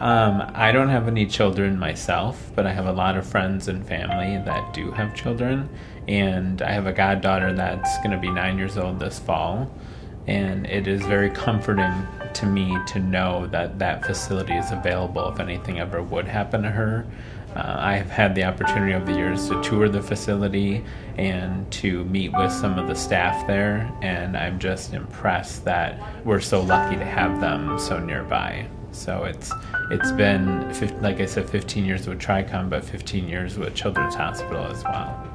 Um, I don't have any children myself, but I have a lot of friends and family that do have children. And I have a goddaughter that's going to be nine years old this fall. And it is very comforting to me to know that that facility is available if anything ever would happen to her. Uh, I have had the opportunity over the years to tour the facility and to meet with some of the staff there, and I'm just impressed that we're so lucky to have them so nearby. So it's it's been like I said, 15 years with Tricom, but 15 years with Children's Hospital as well.